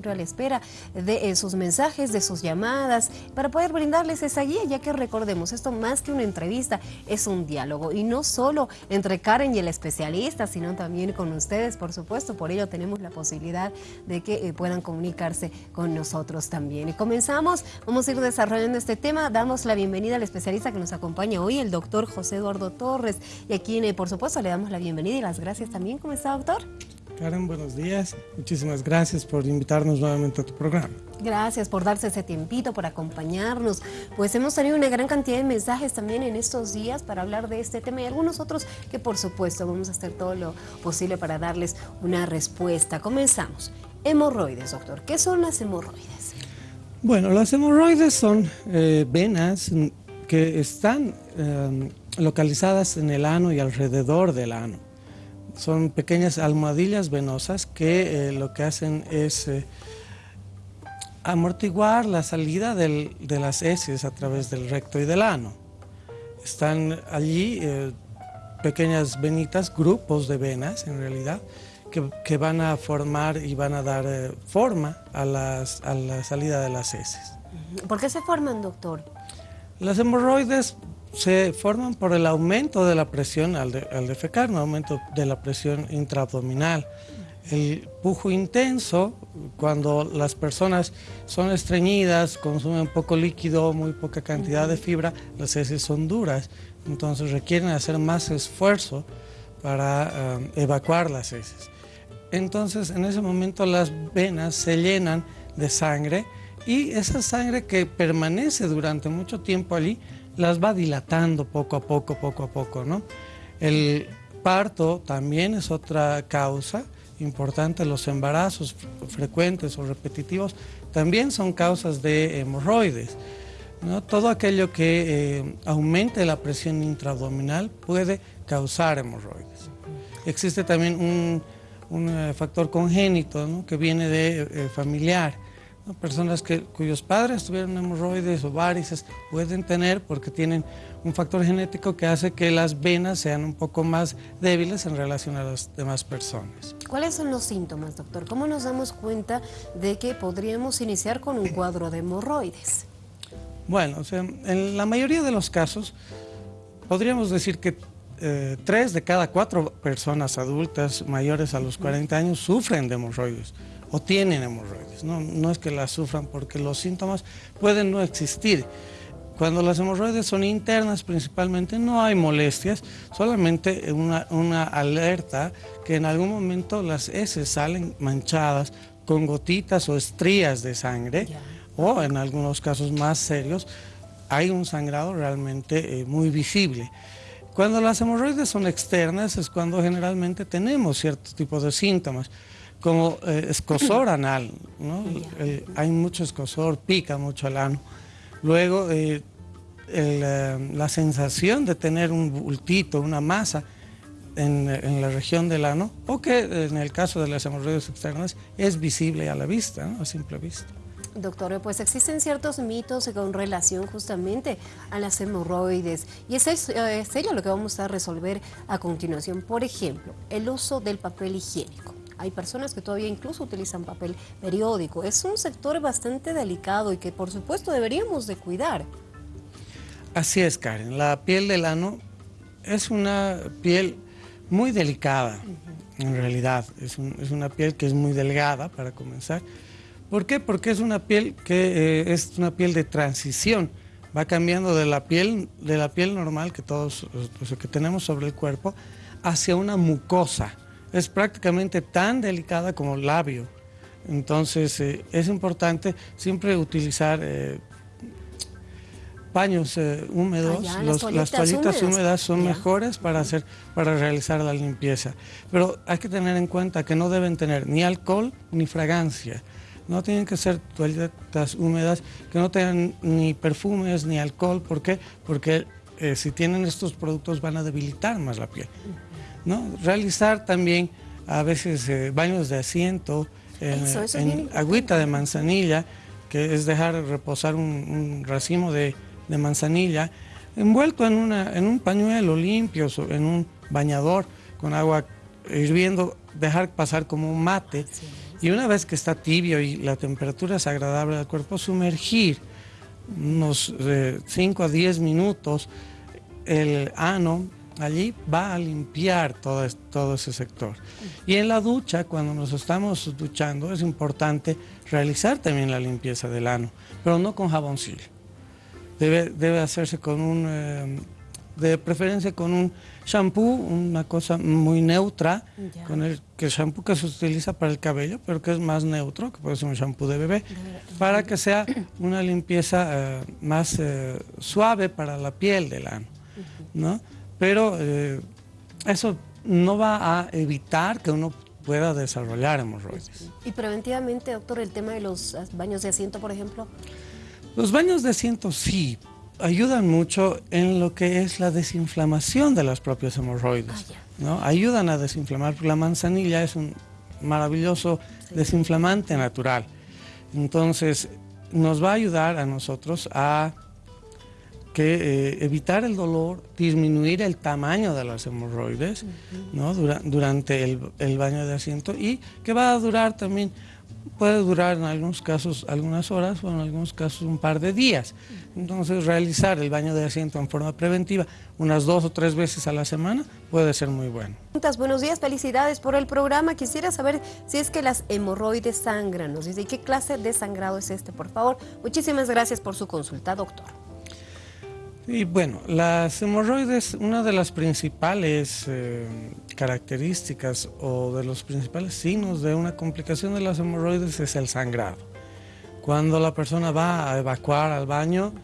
siempre a la espera de eh, sus mensajes, de sus llamadas, para poder brindarles esa guía, ya que recordemos, esto más que una entrevista es un diálogo, y no solo entre Karen y el especialista, sino también con ustedes, por supuesto, por ello tenemos la posibilidad de que eh, puedan comunicarse con nosotros también. Y comenzamos, vamos a ir desarrollando este tema, damos la bienvenida al especialista que nos acompaña hoy, el doctor José Eduardo Torres, y aquí, eh, por supuesto, le damos la bienvenida y las gracias también. ¿Cómo está, doctor? Karen, buenos días. Muchísimas gracias por invitarnos nuevamente a tu programa. Gracias por darse ese tiempito, por acompañarnos. Pues hemos tenido una gran cantidad de mensajes también en estos días para hablar de este tema y algunos otros que por supuesto vamos a hacer todo lo posible para darles una respuesta. Comenzamos. Hemorroides, doctor. ¿Qué son las hemorroides? Bueno, las hemorroides son eh, venas que están eh, localizadas en el ano y alrededor del ano son pequeñas almohadillas venosas que eh, lo que hacen es eh, amortiguar la salida de las heces a través del recto y del ano. Están allí eh, pequeñas venitas, grupos de venas en realidad, que, van a formar y van a dar forma a, a la salida de las heces. ¿Por qué se forman, doctor? Las hemorroides se forman por el aumento de la presión al, defecar, un aumento de la presión intraabdominal. El pujo intenso, cuando las personas son estreñidas, consumen poco líquido, muy poca cantidad de fibra, las heces son duras, entonces requieren hacer más esfuerzo para um, evacuar las heces. Entonces en ese momento las venas se llenan de sangre y esa sangre que permanece durante mucho tiempo allí las va dilatando poco a poco, poco a poco, ¿no? El parto también es otra causa importante, los embarazos frecuentes o repetitivos también son causas de hemorroides. ¿no? Todo aquello que eh, aumente la presión intraabdominal puede causar hemorroides. Existe también un, eh, factor congénito que viene de eh, familiar Personas que, cuyos padres tuvieron hemorroides o varices pueden tener porque tienen un factor genético que hace que las venas sean un poco más débiles en relación a las demás personas. ¿Cuáles son los síntomas, doctor? ¿Cómo nos damos cuenta de que podríamos iniciar con un cuadro de hemorroides? Bueno, o sea, en la mayoría de los casos podríamos decir que eh, tres de cada cuatro personas adultas mayores a los 40 años sufren de hemorroides o tienen hemorroides. No, no es que las sufran porque los síntomas pueden no existir. Cuando las hemorroides son internas principalmente no hay molestias, solamente una, una alerta que en algún momento las heces salen manchadas con gotitas o estrías de sangre o en algunos casos más serios hay un sangrado realmente eh, muy visible. Cuando las hemorroides son externas es cuando generalmente tenemos cierto tipo de síntomas como eh, escosor anal, ¿no? Eh, hay mucho escosor, pica mucho el ano. Luego, eh, la sensación de tener un bultito, una masa en, la región del ano, o que en el caso de las hemorroides externas es visible a la vista, a simple vista. Doctor, pues existen ciertos mitos con relación justamente a las hemorroides y es, es, es ello lo que vamos a resolver a continuación. Por ejemplo, el uso del papel higiénico. Hay personas que todavía incluso utilizan papel periódico. Es un sector bastante delicado y que por supuesto deberíamos de cuidar. Así es, Karen. La piel del ano es una piel muy delicada, en realidad. Es, una piel que es muy delgada, para comenzar. ¿Por qué? Porque es una piel que eh, es una piel de transición. Va cambiando de la piel, de la piel normal que todos que tenemos sobre el cuerpo hacia una mucosa es prácticamente tan delicada como el labio. Entonces eh, es importante siempre utilizar eh, paños eh, húmedos, ah, las toallitas húmedas, son mejores para, hacer, para realizar la limpieza. Pero hay que tener en cuenta que no deben tener ni alcohol ni fragancia. No tienen que ser toallitas húmedas que no tengan ni perfumes ni alcohol. ¿Por qué? Porque si tienen estos productos van a debilitar más la piel. ¿No? Realizar también a veces eh, baños de asiento en, agüita de manzanilla, que es dejar reposar un, racimo de, manzanilla, envuelto en, una, en un pañuelo limpio, en un bañador con agua hirviendo, dejar pasar como un mate. Y una vez que está tibio y la temperatura es agradable al cuerpo, sumergir unos 5 eh, a 10 minutos el ano allí va a limpiar todo, todo ese sector. Y en la ducha, cuando nos estamos duchando, es importante realizar también la limpieza del ano, pero no con jaboncillo. Debe, debe hacerse con un, eh, de preferencia con un shampoo, una cosa muy neutra, con el, que el shampoo que se utiliza para el cabello, pero que es más neutro, que puede ser un shampoo de bebé, para que sea una limpieza eh, más eh, suave para la piel del ano. ¿no? Pero eh, eso no va a evitar que uno pueda desarrollar hemorroides. Y preventivamente, doctor, el tema de los baños de asiento, por ejemplo. Los baños de asiento sí ayudan mucho en lo que es la desinflamación de las propias hemorroides. Ah, ¿no? Ayudan a desinflamar. La manzanilla es un maravilloso desinflamante natural. Entonces, nos va a ayudar a nosotros a que eh, evitar el dolor, disminuir el tamaño de las hemorroides ¿no? durante el, el, baño de asiento y que va a durar también, puede durar en algunos casos algunas horas o en algunos casos un par de días. Entonces realizar el baño de asiento en forma preventiva unas dos o tres veces a la semana puede ser muy bueno. Buenos días, felicidades por el programa. Quisiera saber si es que las hemorroides sangran. Nos dice, ¿y qué clase de sangrado es este, por favor? Muchísimas gracias por su consulta, doctor. Y bueno, las hemorroides, una de las principales eh, características o de los principales signos de una complicación de las hemorroides es el sangrado. Cuando la persona va a evacuar al baño,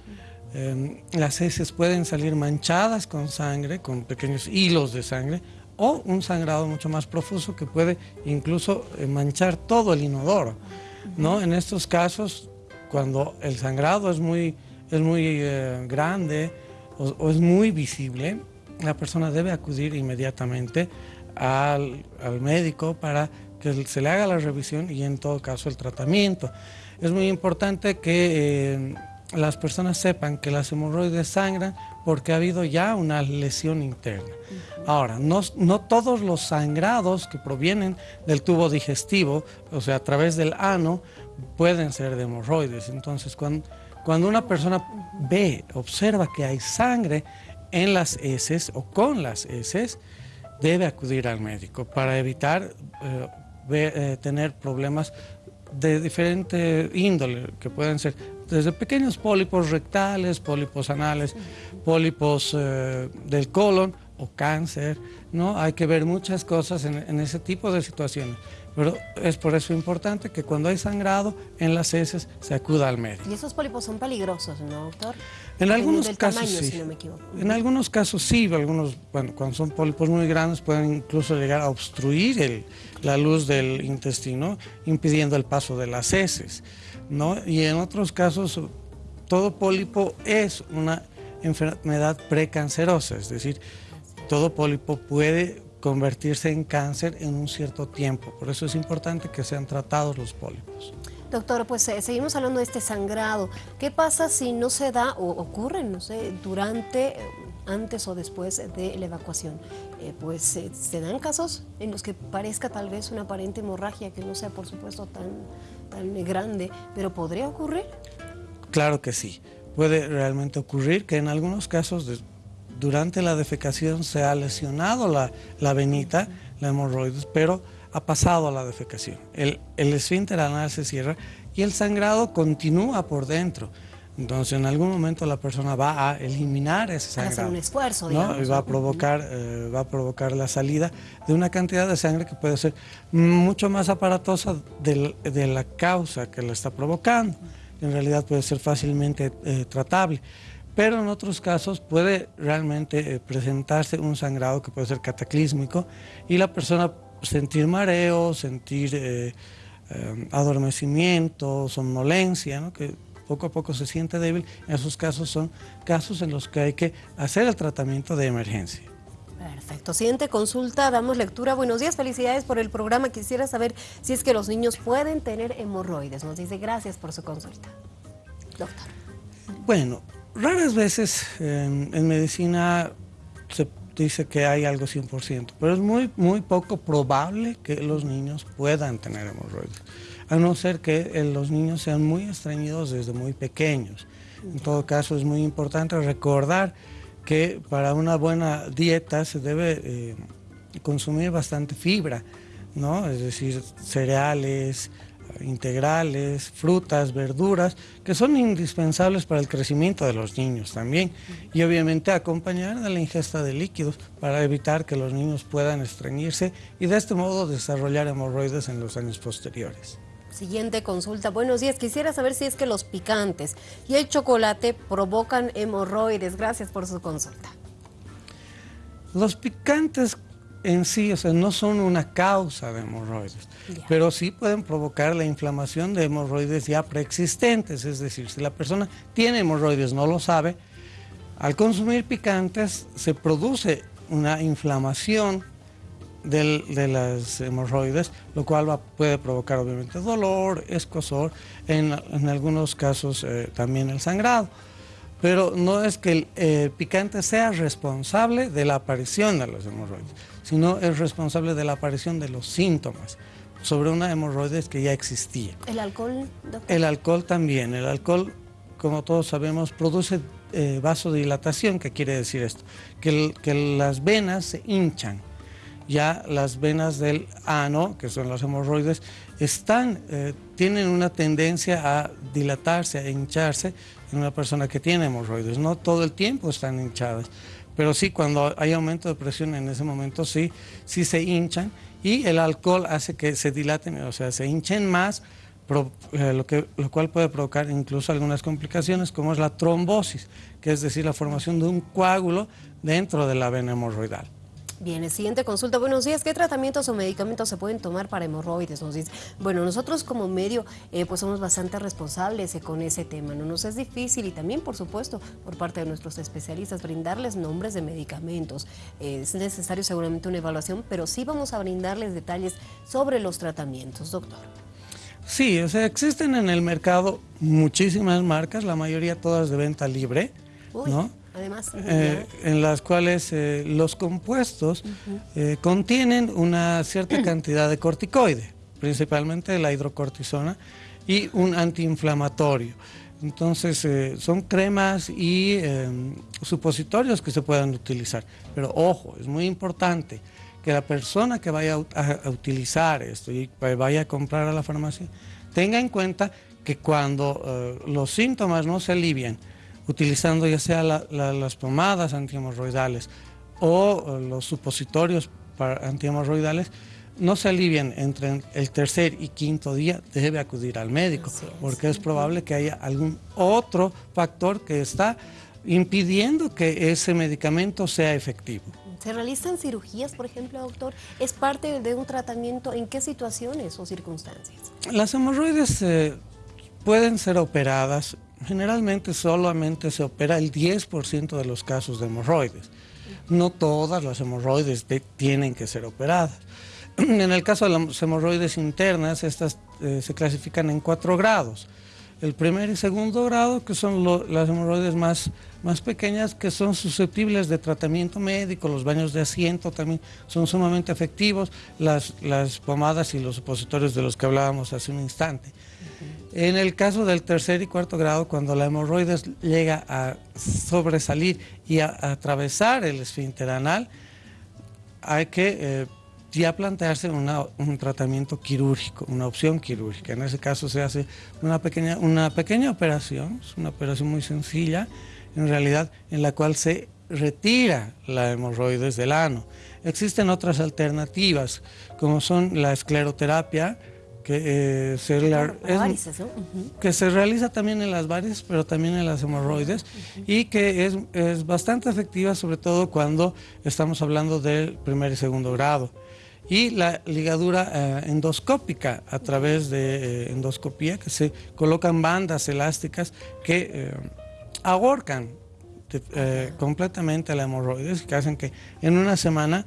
em, las heces pueden salir manchadas con sangre, con pequeños hilos de sangre, o un sangrado mucho más profuso que puede incluso eh, manchar todo el inodoro. ¿no? En estos casos, cuando el sangrado es muy es muy eh, grande o, es muy visible, la persona debe acudir inmediatamente al, médico para que se le haga la revisión y en todo caso el tratamiento. Es muy importante que eh, las personas sepan que las hemorroides sangran porque ha habido ya una lesión interna. Ahora, no, no, todos los sangrados que provienen del tubo digestivo, o sea, a través del ano, pueden ser de hemorroides. Entonces, cuando cuando una persona ve, observa que hay sangre en las heces o con las heces, debe acudir al médico para evitar eh, eh, tener problemas de diferente índole, que pueden ser desde pequeños pólipos rectales, pólipos anales, pólipos eh, del colon o cáncer, ¿no? Hay que ver muchas cosas en ese tipo de situaciones. Pero es por eso importante que cuando hay sangrado en las heces se acuda al médico. Y esos pólipos son peligrosos, ¿no, doctor? En algunos casos sí. Si no me equivoco. En algunos casos sí, algunos, bueno, cuando son pólipos muy grandes pueden incluso llegar a obstruir la luz del intestino, impidiendo el paso de las heces, ¿no? Y en otros casos todo pólipo es una enfermedad precancerosa, es decir, todo pólipo puede convertirse en cáncer en un cierto tiempo. Por eso es importante que sean tratados los pólipos. Doctor, pues eh, seguimos hablando de este sangrado. ¿Qué pasa si no se da o ocurre, no sé, durante, eh, antes o después de la evacuación? Eh, pues se dan casos en los que parezca tal vez una aparente hemorragia que no sea, por supuesto, tan, tan grande, pero ¿podría ocurrir? Claro que sí. Puede realmente ocurrir que en algunos casos durante la defecación se ha lesionado la, la venita, la hemorroides, pero ha pasado a la defecación. El, el esfínter anal se cierra y el sangrado continúa por dentro. Entonces, en algún momento la persona va a eliminar ese sangrado. Hacer un esfuerzo, digamos. Y va a, provocar, eh, va a provocar la salida de una cantidad de sangre que puede ser mucho más aparatosa de, de la causa que la está provocando. En realidad puede ser fácilmente eh, tratable pero en otros casos puede realmente eh, presentarse un sangrado que puede ser cataclísmico y la persona sentir mareo, sentir eh, adormecimiento, somnolencia, que poco a poco se siente débil. En esos casos son casos en los que hay que hacer el tratamiento de emergencia. Perfecto. Siguiente consulta, damos lectura. Buenos días, felicidades por el programa. Quisiera saber si es que los niños pueden tener hemorroides. Nos dice gracias por su consulta. Doctor. Bueno, raras veces en, medicina dice que hay algo 100%, pero es muy, muy poco probable que los niños puedan tener hemorroides, a no ser que eh, los niños sean muy estreñidos desde muy pequeños. En todo caso, es muy importante recordar que para una buena dieta se debe eh, consumir bastante fibra, ¿no? es decir, cereales, integrales, frutas, verduras, que son indispensables para el crecimiento de los niños también. Y obviamente acompañar a la ingesta de líquidos para evitar que los niños puedan estreñirse y de este modo desarrollar hemorroides en los años posteriores. Siguiente consulta. Buenos días. Quisiera saber si es que los picantes y el chocolate provocan hemorroides. Gracias por su consulta. Los picantes en sí, o sea, no son una causa de hemorroides, pero sí pueden provocar la inflamación de hemorroides ya preexistentes, es decir, si la persona tiene hemorroides, no lo sabe, al consumir picantes se produce una inflamación de las hemorroides, lo cual puede provocar obviamente dolor, escosor, en, algunos casos eh, también el sangrado pero no es que el eh, picante sea responsable de la aparición de los hemorroides, sino es responsable de la aparición de los síntomas sobre una hemorroides que ya existía. ¿El alcohol, doctor? El alcohol también. El alcohol, como todos sabemos, produce eh, vasodilatación. ¿Qué quiere decir esto? Que, las venas se hinchan. Ya las venas del ano, que son las hemorroides, están, eh, tienen una tendencia a dilatarse, a hincharse, en una persona que tiene hemorroides. No todo el tiempo están hinchadas, pero sí cuando hay aumento de presión en ese momento sí, sí se hinchan y el alcohol hace que se dilaten, o sea, se hinchen más, eh, lo, cual puede provocar incluso algunas complicaciones como es la trombosis, que es decir, la formación de un coágulo dentro de la vena hemorroidal. Bien, siguiente consulta. Buenos días. ¿Qué tratamientos o medicamentos se pueden tomar para hemorroides? Nos dice. Bueno, nosotros como medio eh, pues somos bastante responsables eh, con ese tema. No nos es difícil y también, por supuesto, por parte de nuestros especialistas, brindarles nombres de medicamentos. Eh, es necesario seguramente una evaluación, pero sí vamos a brindarles detalles sobre los tratamientos, doctor. Sí, o sea, existen en el mercado muchísimas marcas, la mayoría todas de venta libre, ¿no? Además. Eh, en las cuales eh, los compuestos eh, contienen una cierta cantidad de corticoide, principalmente la hidrocortisona, y un antiinflamatorio. Entonces, son cremas y supositorios que se puedan utilizar. Pero ojo, es muy importante que la persona que vaya a, utilizar esto y vaya a comprar a la farmacia tenga en cuenta que cuando los síntomas no se alivian, utilizando ya sea las pomadas antihemorroidales o los supositorios para antihemorroidales, no se alivian entre el tercer y quinto día, debe acudir al médico, porque es probable que haya algún otro factor que está impidiendo que ese medicamento sea efectivo. ¿Se realizan cirugías, por ejemplo, doctor? ¿Es parte de un tratamiento? ¿En qué situaciones o circunstancias? Las hemorroides eh, pueden ser operadas generalmente solamente se opera el 10% de los casos de hemorroides. No todas las hemorroides tienen que ser operadas. En el caso de las hemorroides internas, estas eh, se clasifican en cuatro grados. El primer y segundo grado, que son las hemorroides más, más pequeñas, que son susceptibles de tratamiento médico, los baños de asiento también son sumamente efectivos, las, las pomadas y los supositorios de los que hablábamos hace un instante. En el caso del tercer y cuarto grado, cuando la hemorroides llega a sobresalir y a, atravesar el esfínter anal, hay que eh, ya plantearse un tratamiento quirúrgico, una opción quirúrgica. En ese caso se hace una pequeña, una pequeña operación, una operación muy sencilla, en realidad, en la cual se retira la hemorroides del ano. Existen otras alternativas, como son la escleroterapia, que, eh, se, que se realiza también en las varices, pero también en las hemorroides, y que es, es, bastante efectiva, sobre todo cuando estamos hablando del primer y segundo grado. Y la ligadura eh, endoscópica a través de eh, endoscopía, que se colocan bandas elásticas que ahorcan completamente la hemorroides, que hacen que en una semana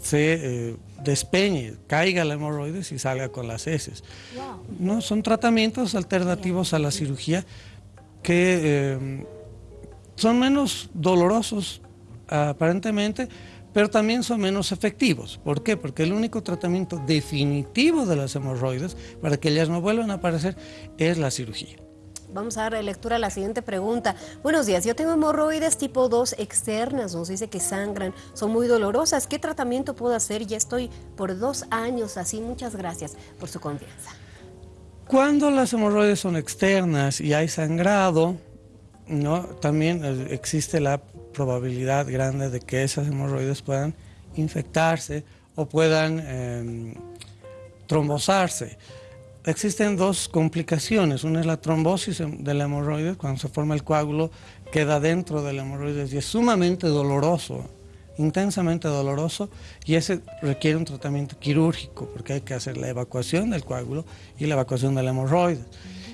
se despeñe, caiga la hemorroides y salga con las heces. ¿No? Son tratamientos alternativos a la cirugía que eh, son menos dolorosos aparentemente, pero también son menos efectivos. ¿Por qué? Porque el único tratamiento definitivo de las hemorroides, para que ellas no vuelvan a aparecer, es la cirugía. Vamos a dar lectura a la siguiente pregunta. Buenos días, yo tengo hemorroides tipo 2 externas, nos dice que sangran, son muy dolorosas. ¿Qué tratamiento puedo hacer? Ya estoy por dos años así. Muchas gracias por su confianza. Cuando las hemorroides son externas y hay sangrado, ¿no? también eh, existe la probabilidad grande de que esas hemorroides puedan infectarse o puedan eh, trombosarse. Existen dos complicaciones, una es la trombosis de la hemorroide, cuando se forma el coágulo queda dentro de la hemorroide y es sumamente doloroso, intensamente doloroso y ese requiere un tratamiento quirúrgico porque hay que hacer la evacuación del coágulo y la evacuación de la hemorroide.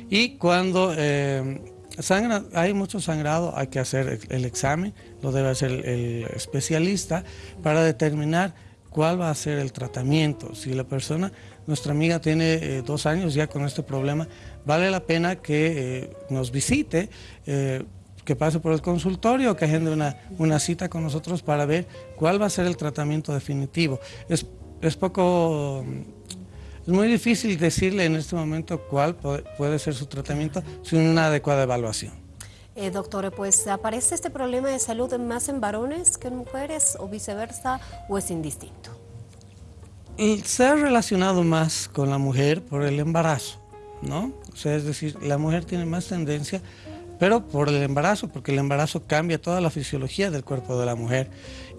Y cuando eh, sangra, hay mucho sangrado, hay que hacer el examen, lo debe hacer el especialista para determinar cuál va a ser el tratamiento. Si la persona, nuestra amiga tiene eh, dos años ya con este problema, vale la pena que eh, nos visite, eh, que pase por el consultorio, que agende una, una, cita con nosotros para ver cuál va a ser el tratamiento definitivo. Es, es poco... Es muy difícil decirle en este momento cuál puede ser su tratamiento sin una adecuada evaluación. Eh, doctora, pues aparece este problema de salud más en varones que en mujeres o viceversa o es indistinto. Se ha relacionado más con la mujer por el embarazo, ¿no? O sea, es decir, la mujer tiene más tendencia, pero por el embarazo, porque el embarazo cambia toda la fisiología del cuerpo de la mujer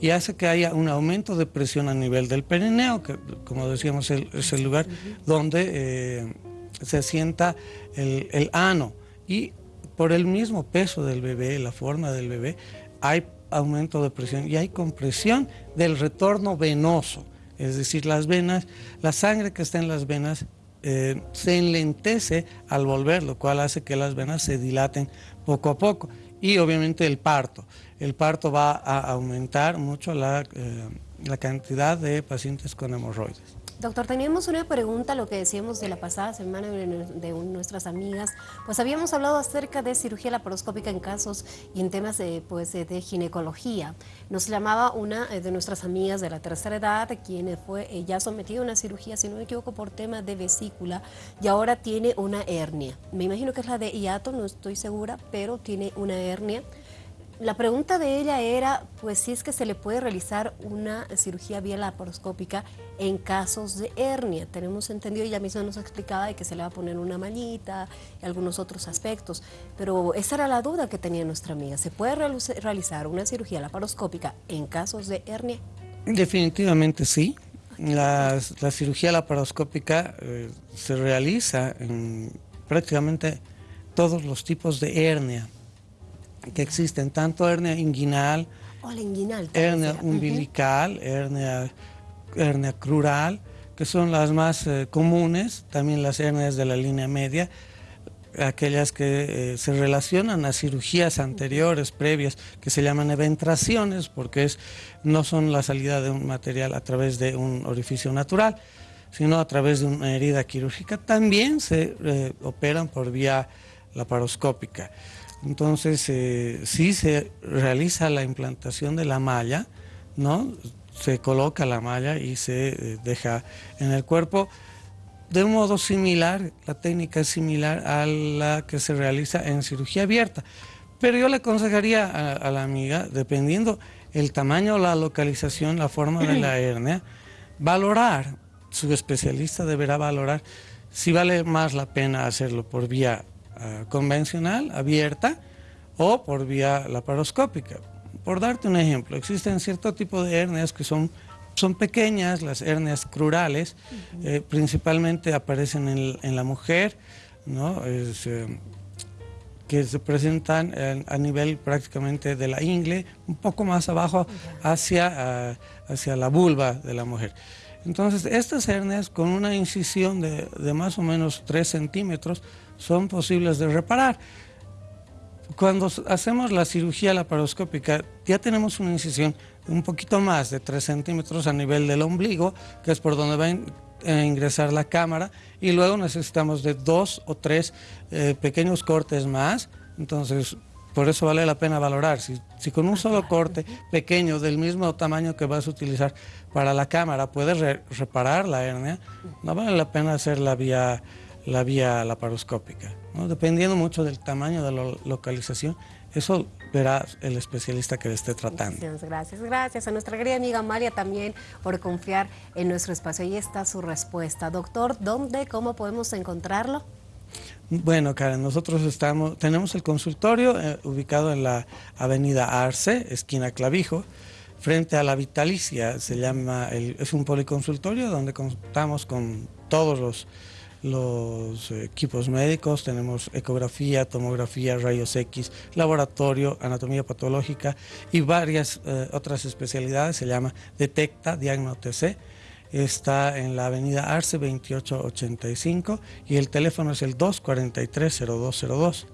y hace que haya un aumento de presión a nivel del perineo, que como decíamos es el lugar donde eh, se sienta el, el ano. Y por el mismo peso del bebé, la forma del bebé, hay aumento de presión y hay compresión del retorno venoso. Es decir, las venas, la sangre que está en las venas eh, se enlentece al volver, lo cual hace que las venas se dilaten poco a poco. Y obviamente el parto. El parto va a aumentar mucho la, eh, la cantidad de pacientes con hemorroides. Doctor, teníamos una pregunta, lo que decíamos de la pasada semana de, nuestras amigas, pues habíamos hablado acerca de cirugía laparoscópica en casos y en temas de, pues, de ginecología. Nos llamaba una eh, de nuestras amigas de la tercera edad, quien fue ya sometida a una cirugía, si no me equivoco, por tema de vesícula y ahora tiene una hernia. Me imagino que es la de hiato, no estoy segura, pero tiene una hernia. La pregunta de ella era, pues si es que se le puede realizar una cirugía vía laparoscópica en casos de hernia. Tenemos entendido, ella misma nos explicaba de que se le va a poner una mallita y algunos otros aspectos, pero esa era la duda que tenía nuestra amiga. ¿Se puede realizar una cirugía laparoscópica en casos de hernia? Definitivamente sí. La, cirugía laparoscópica eh, se realiza en prácticamente todos los tipos de hernia que existen, tanto hernia inguinal, hernia umbilical, hernia, hernia crural, que son las más eh, comunes, también las hernias de la línea media, aquellas que eh, se relacionan a cirugías anteriores, previas, que se llaman eventraciones, porque es, no son la salida de un material a través de un orificio natural, sino a través de una herida quirúrgica, también se eh, operan por vía laparoscópica. Entonces, eh, sí se realiza la implantación de la malla, ¿no? Se coloca la malla y se eh, deja en el cuerpo de un modo similar, la técnica es similar a la que se realiza en cirugía abierta. Pero yo le aconsejaría a, la amiga, dependiendo el tamaño, la localización, la forma de la hernia, valorar, su especialista deberá valorar si vale más la pena hacerlo por vía eh, convencional, abierta, o por vía laparoscópica. Por darte un ejemplo, existen cierto tipo de hernias que son, son pequeñas, las hernias crurales, eh, principalmente aparecen en, la mujer, ¿no? Eh, que se presentan a nivel prácticamente de la ingle, un poco más abajo hacia, hacia la vulva de la mujer. Entonces, estas hernias con una incisión de, de más o menos 3 centímetros son posibles de reparar. Cuando hacemos la cirugía laparoscópica, ya tenemos una incisión un poquito más de 3 centímetros a nivel del ombligo, que es por donde va a ingresar la cámara, y luego necesitamos de dos o tres eh, pequeños cortes más, entonces por eso vale la pena valorar. Si, si con un solo corte pequeño del mismo tamaño que vas a utilizar para la cámara puedes reparar la hernia, no vale la pena hacer la vía, la vía laparoscópica. ¿no? Dependiendo mucho del tamaño de la localización, eso verá el especialista que le esté tratando. Gracias, gracias a nuestra querida amiga María también por confiar en nuestro espacio. Ahí está su respuesta. Doctor, ¿dónde, cómo podemos encontrarlo? Bueno, Karen, nosotros estamos, tenemos el consultorio eh, ubicado en la avenida Arce, esquina Clavijo, frente a la Vitalicia, se llama, es un policonsultorio donde contamos con todos los los equipos médicos, tenemos ecografía, tomografía, rayos X, laboratorio, anatomía patológica y varias eh, otras especialidades, se llama Detecta TC, está en la avenida Arce 2885 y el teléfono es el 243-0202.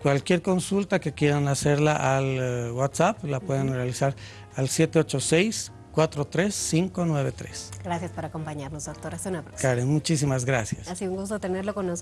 Cualquier consulta que quieran hacerla al eh, WhatsApp la pueden realizar al 786 43593. Gracias por acompañarnos, doctora. Hasta una próxima. Karen, muchísimas gracias. Ha sido un gusto tenerlo con nosotros.